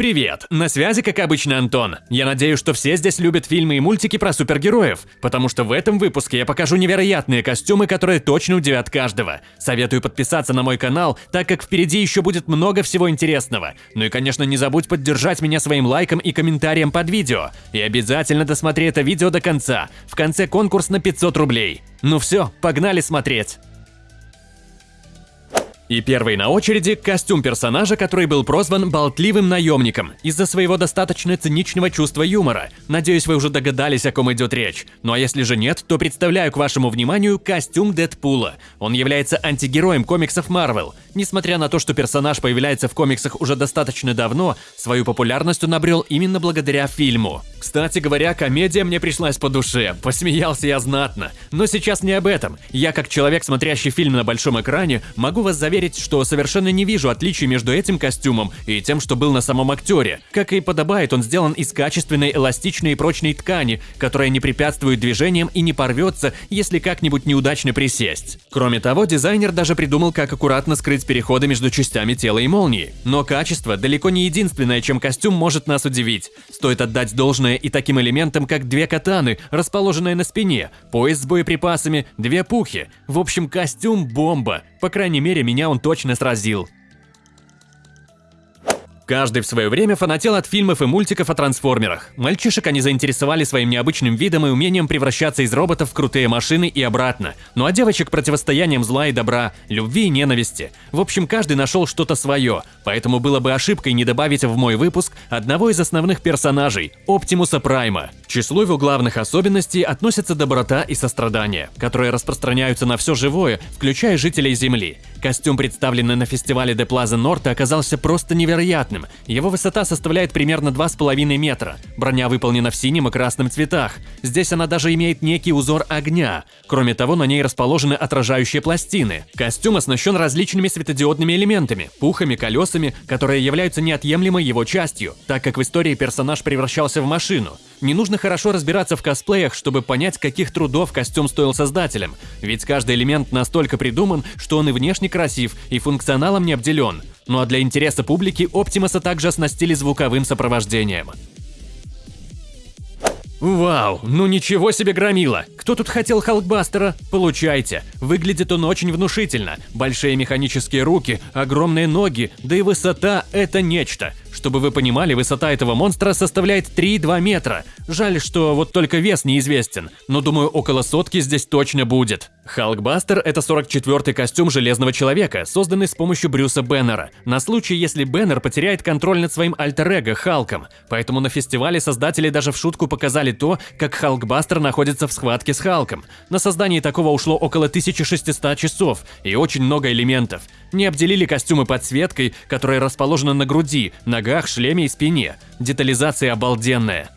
Привет! На связи, как обычно, Антон. Я надеюсь, что все здесь любят фильмы и мультики про супергероев, потому что в этом выпуске я покажу невероятные костюмы, которые точно удивят каждого. Советую подписаться на мой канал, так как впереди еще будет много всего интересного. Ну и, конечно, не забудь поддержать меня своим лайком и комментарием под видео. И обязательно досмотри это видео до конца. В конце конкурс на 500 рублей. Ну все, погнали смотреть! И первый на очереди – костюм персонажа, который был прозван «болтливым наемником» из-за своего достаточно циничного чувства юмора. Надеюсь, вы уже догадались, о ком идет речь. Ну а если же нет, то представляю к вашему вниманию костюм Дэдпула. Он является антигероем комиксов Marvel. Несмотря на то, что персонаж появляется в комиксах уже достаточно давно, свою популярность он обрел именно благодаря фильму. Кстати говоря, комедия мне пришлась по душе, посмеялся я знатно. Но сейчас не об этом. Я, как человек, смотрящий фильм на большом экране, могу вас заверить, что совершенно не вижу отличий между этим костюмом и тем, что был на самом актере. Как и подобает, он сделан из качественной, эластичной и прочной ткани, которая не препятствует движениям и не порвется, если как-нибудь неудачно присесть. Кроме того, дизайнер даже придумал, как аккуратно скрыть переходы между частями тела и молнии. Но качество далеко не единственное, чем костюм может нас удивить. Стоит отдать должное и таким элементам, как две катаны, расположенные на спине, пояс с боеприпасами, две пухи. В общем, костюм – бомба. По крайней мере, меня он точно сразил. Каждый в свое время фанател от фильмов и мультиков о трансформерах. Мальчишек они заинтересовали своим необычным видом и умением превращаться из роботов в крутые машины и обратно. Ну а девочек противостоянием зла и добра, любви и ненависти. В общем, каждый нашел что-то свое, поэтому было бы ошибкой не добавить в мой выпуск одного из основных персонажей – Оптимуса Прайма. Числу его главных особенностей относятся доброта и сострадание, которые распространяются на все живое, включая жителей Земли. Костюм, представленный на фестивале Де Плаза Норта, оказался просто невероятным. Его высота составляет примерно 2,5 метра. Броня выполнена в синем и красном цветах. Здесь она даже имеет некий узор огня. Кроме того, на ней расположены отражающие пластины. Костюм оснащен различными светодиодными элементами, пухами, колесами, которые являются неотъемлемой его частью, так как в истории персонаж превращался в машину. Не нужно хорошо разбираться в косплеях, чтобы понять, каких трудов костюм стоил создателям, ведь каждый элемент настолько придуман, что он и внешне красив, и функционалом не обделен. Ну а для интереса публики Оптимуса также оснастили звуковым сопровождением. Вау, ну ничего себе громила! Кто тут хотел Халкбастера? Получайте. Выглядит он очень внушительно. Большие механические руки, огромные ноги, да и высота – это нечто. Чтобы вы понимали, высота этого монстра составляет 3,2 метра. Жаль, что вот только вес неизвестен, но думаю, около сотки здесь точно будет. Халкбастер – это 44-й костюм Железного Человека, созданный с помощью Брюса Беннера, на случай, если Беннер потеряет контроль над своим альтер-эго Халком. Поэтому на фестивале создатели даже в шутку показали то, как Халкбастер находится в схватке с Халком. На создание такого ушло около 1600 часов и очень много элементов. Не обделили костюмы подсветкой, которая расположена на груди, ногах, шлеме и спине. Детализация обалденная.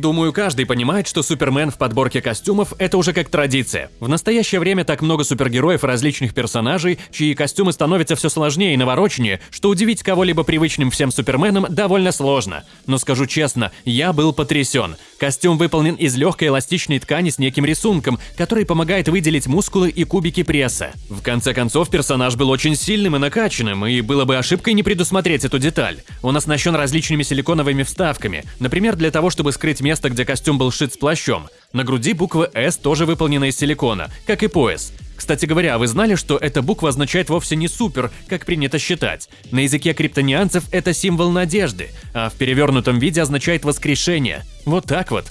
Думаю, каждый понимает, что Супермен в подборке костюмов – это уже как традиция. В настоящее время так много супергероев и различных персонажей, чьи костюмы становятся все сложнее и навороченнее, что удивить кого-либо привычным всем Суперменом довольно сложно. Но скажу честно, я был потрясен. Костюм выполнен из легкой эластичной ткани с неким рисунком, который помогает выделить мускулы и кубики пресса. В конце концов, персонаж был очень сильным и накачанным, и было бы ошибкой не предусмотреть эту деталь. Он оснащен различными силиконовыми вставками, например, для того, чтобы скрыть место, где костюм был сшит с плащом. На груди буква «С» тоже выполнена из силикона, как и пояс. Кстати говоря, вы знали, что эта буква означает вовсе не «супер», как принято считать? На языке криптонианцев это символ надежды, а в перевернутом виде означает «воскрешение». Вот так вот.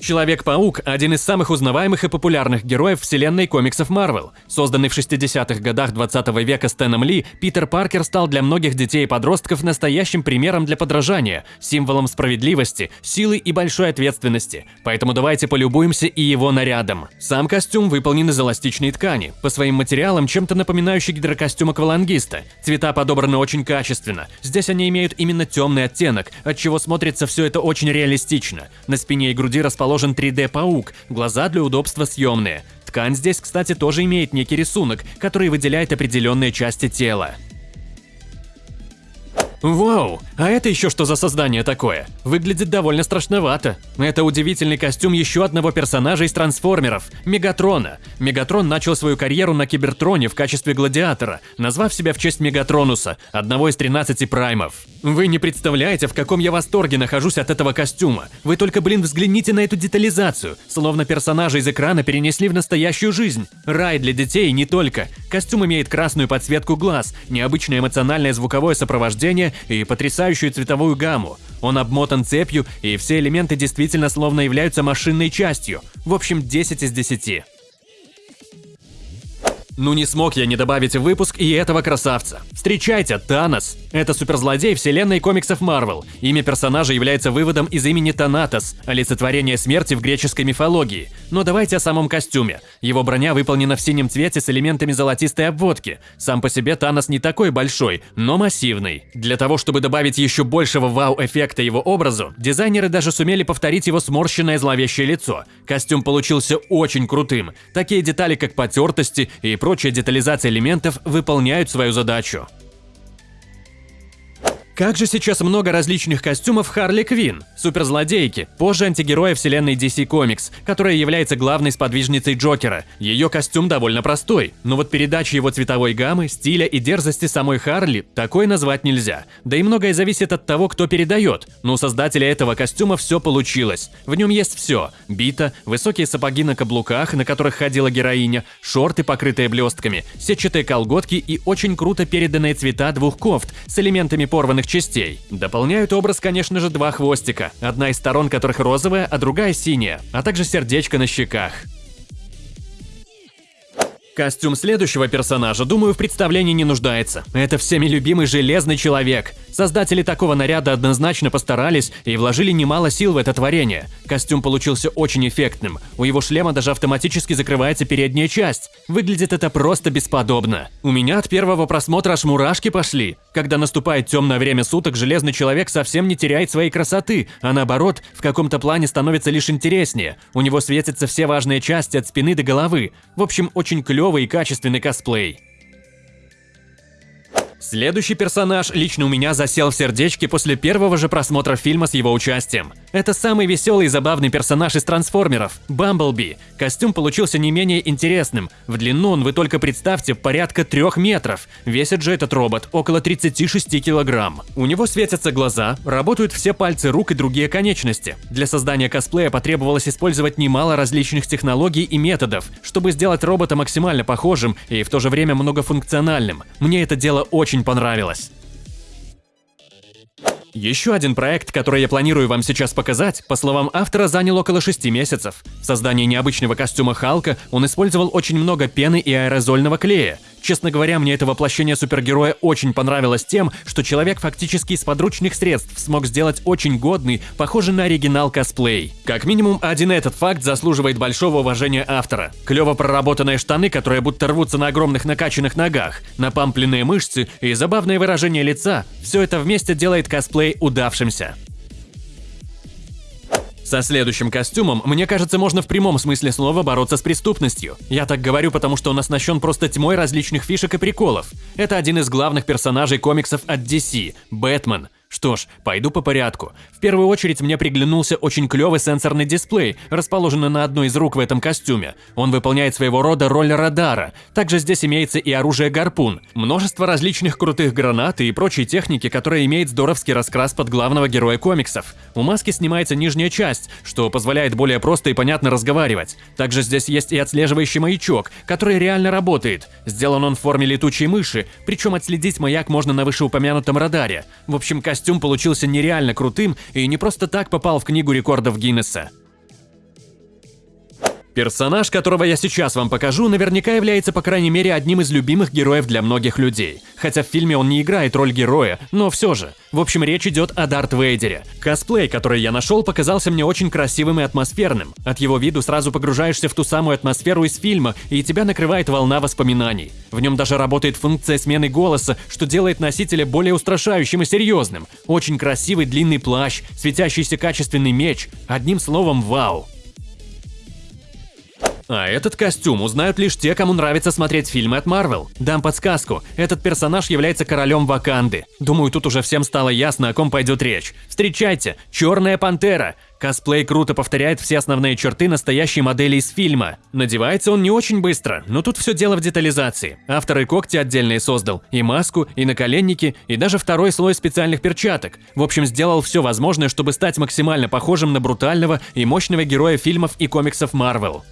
Человек-паук – один из самых узнаваемых и популярных героев вселенной комиксов Марвел. Созданный в 60-х годах 20 -го века Стэном Ли, Питер Паркер стал для многих детей и подростков настоящим примером для подражания, символом справедливости, силы и большой ответственности. Поэтому давайте полюбуемся и его нарядом. Сам костюм выполнен из эластичной ткани, по своим материалам чем-то напоминающий гидрокостюм аквалангиста. Цвета подобраны очень качественно. Здесь они имеют именно темный оттенок, от чего смотрится все это очень реалистично. На спине и груди расположены расположен 3D-паук, глаза для удобства съемные. Ткань здесь, кстати, тоже имеет некий рисунок, который выделяет определенные части тела. Вау, а это еще что за создание такое? Выглядит довольно страшновато. Это удивительный костюм еще одного персонажа из трансформеров – Мегатрона. Мегатрон начал свою карьеру на Кибертроне в качестве гладиатора, назвав себя в честь Мегатронуса, одного из 13 праймов. Вы не представляете, в каком я восторге нахожусь от этого костюма. Вы только, блин, взгляните на эту детализацию. Словно персонажа из экрана перенесли в настоящую жизнь. Рай для детей не только. Костюм имеет красную подсветку глаз, необычное эмоциональное звуковое сопровождение и потрясающую цветовую гамму. Он обмотан цепью, и все элементы действительно словно являются машинной частью. В общем, 10 из 10. Ну не смог я не добавить в выпуск и этого красавца. Встречайте, Танос. Это суперзлодей вселенной комиксов Марвел. Имя персонажа является выводом из имени Танатос, олицетворение смерти в греческой мифологии. Но давайте о самом костюме. Его броня выполнена в синем цвете с элементами золотистой обводки. Сам по себе Танос не такой большой, но массивный. Для того, чтобы добавить еще большего вау-эффекта его образу, дизайнеры даже сумели повторить его сморщенное зловещее лицо. Костюм получился очень крутым. Такие детали, как потертости и прочие прочая детализация элементов выполняют свою задачу. Как же сейчас много различных костюмов Харли Квин, суперзлодейки, позже антигероя вселенной DC Comics, которая является главной сподвижницей Джокера. Ее костюм довольно простой, но вот передача его цветовой гаммы, стиля и дерзости самой Харли такой назвать нельзя. Да и многое зависит от того, кто передает, но у создателя этого костюма все получилось. В нем есть все – бита, высокие сапоги на каблуках, на которых ходила героиня, шорты, покрытые блестками, сетчатые колготки и очень круто переданные цвета двух кофт с элементами порванных частей. Дополняют образ, конечно же, два хвостика, одна из сторон которых розовая, а другая синяя, а также сердечко на щеках. Костюм следующего персонажа, думаю, в представлении не нуждается. Это всеми любимый Железный Человек. Создатели такого наряда однозначно постарались и вложили немало сил в это творение. Костюм получился очень эффектным. У его шлема даже автоматически закрывается передняя часть. Выглядит это просто бесподобно. У меня от первого просмотра аж мурашки пошли. Когда наступает темное время суток, Железный Человек совсем не теряет своей красоты, а наоборот, в каком-то плане становится лишь интереснее. У него светятся все важные части от спины до головы. В общем, очень клевый и качественный косплей. Следующий персонаж лично у меня засел в сердечке после первого же просмотра фильма с его участием. Это самый веселый и забавный персонаж из трансформеров – Бамблби. Костюм получился не менее интересным. В длину он, вы только представьте, порядка трех метров. Весит же этот робот около 36 килограмм. У него светятся глаза, работают все пальцы рук и другие конечности. Для создания косплея потребовалось использовать немало различных технологий и методов, чтобы сделать робота максимально похожим и в то же время многофункциональным. Мне это дело очень очень понравилось. Еще один проект, который я планирую вам сейчас показать, по словам автора, занял около 6 месяцев. В создании необычного костюма Халка он использовал очень много пены и аэрозольного клея. Честно говоря, мне это воплощение супергероя очень понравилось тем, что человек фактически из подручных средств смог сделать очень годный, похожий на оригинал косплей. Как минимум, один этот факт заслуживает большого уважения автора. Клево проработанные штаны, которые будто рвутся на огромных накачанных ногах, напампленные мышцы и забавное выражение лица – все это вместе делает косплей удавшимся. Со следующим костюмом, мне кажется, можно в прямом смысле слова бороться с преступностью. Я так говорю, потому что он оснащен просто тьмой различных фишек и приколов. Это один из главных персонажей комиксов от DC – Бэтмен – что ж, пойду по порядку. В первую очередь мне приглянулся очень клевый сенсорный дисплей, расположенный на одной из рук в этом костюме. Он выполняет своего рода роль радара. Также здесь имеется и оружие гарпун, множество различных крутых гранат и прочей техники, которая имеет здоровский раскрас под главного героя комиксов. У маски снимается нижняя часть, что позволяет более просто и понятно разговаривать. Также здесь есть и отслеживающий маячок, который реально работает. Сделан он в форме летучей мыши, причем отследить маяк можно на вышеупомянутом радаре. В общем, костюм костюм получился нереально крутым и не просто так попал в книгу рекордов Гиннесса. Персонаж, которого я сейчас вам покажу, наверняка является по крайней мере одним из любимых героев для многих людей. Хотя в фильме он не играет роль героя, но все же. В общем, речь идет о Дарт Вейдере. Косплей, который я нашел, показался мне очень красивым и атмосферным. От его виду сразу погружаешься в ту самую атмосферу из фильма, и тебя накрывает волна воспоминаний. В нем даже работает функция смены голоса, что делает носителя более устрашающим и серьезным. Очень красивый длинный плащ, светящийся качественный меч. Одним словом, вау. А этот костюм узнают лишь те, кому нравится смотреть фильмы от Marvel. Дам подсказку, этот персонаж является королем Ваканды. Думаю, тут уже всем стало ясно, о ком пойдет речь. Встречайте, Черная Пантера. Косплей круто повторяет все основные черты настоящей модели из фильма. Надевается он не очень быстро, но тут все дело в детализации. Автор и когти отдельные создал, и маску, и наколенники, и даже второй слой специальных перчаток. В общем, сделал все возможное, чтобы стать максимально похожим на брутального и мощного героя фильмов и комиксов Marvel.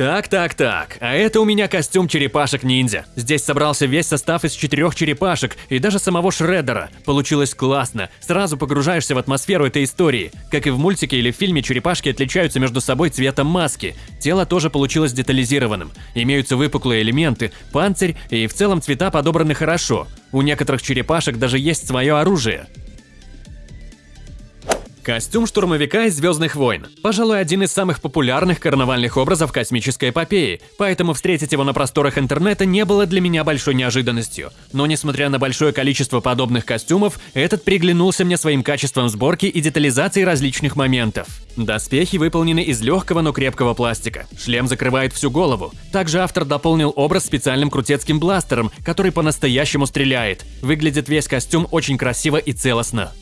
Так, так, так, а это у меня костюм черепашек-ниндзя. Здесь собрался весь состав из четырех черепашек и даже самого Шреддера. Получилось классно, сразу погружаешься в атмосферу этой истории. Как и в мультике или в фильме, черепашки отличаются между собой цветом маски. Тело тоже получилось детализированным. Имеются выпуклые элементы, панцирь и в целом цвета подобраны хорошо. У некоторых черепашек даже есть свое оружие. Костюм штурмовика из «Звездных войн». Пожалуй, один из самых популярных карнавальных образов космической эпопеи, поэтому встретить его на просторах интернета не было для меня большой неожиданностью. Но несмотря на большое количество подобных костюмов, этот приглянулся мне своим качеством сборки и детализации различных моментов. Доспехи выполнены из легкого, но крепкого пластика. Шлем закрывает всю голову. Также автор дополнил образ специальным крутецким бластером, который по-настоящему стреляет. Выглядит весь костюм очень красиво и целостно.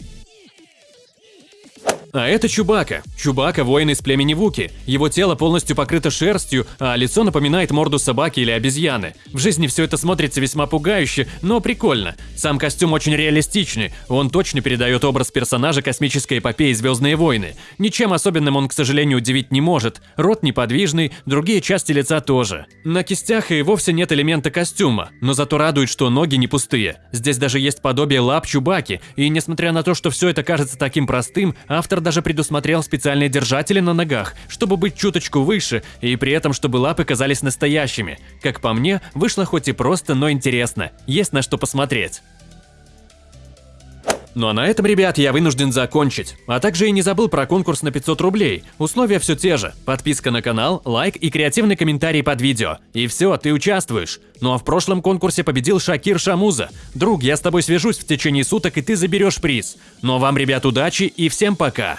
А это Чубака. Чубака – воин из племени Вуки. Его тело полностью покрыто шерстью, а лицо напоминает морду собаки или обезьяны. В жизни все это смотрится весьма пугающе, но прикольно. Сам костюм очень реалистичный, он точно передает образ персонажа космической эпопеи «Звездные войны». Ничем особенным он, к сожалению, удивить не может. Рот неподвижный, другие части лица тоже. На кистях и вовсе нет элемента костюма, но зато радует, что ноги не пустые. Здесь даже есть подобие лап Чубаки, и несмотря на то, что все это кажется таким простым, автор Автор даже предусмотрел специальные держатели на ногах, чтобы быть чуточку выше, и при этом, чтобы лапы казались настоящими. Как по мне, вышло хоть и просто, но интересно. Есть на что посмотреть. Ну а на этом, ребят, я вынужден закончить. А также и не забыл про конкурс на 500 рублей. Условия все те же. Подписка на канал, лайк и креативный комментарий под видео. И все, ты участвуешь. Ну а в прошлом конкурсе победил Шакир Шамуза. Друг, я с тобой свяжусь в течение суток, и ты заберешь приз. Ну а вам, ребят, удачи и всем пока.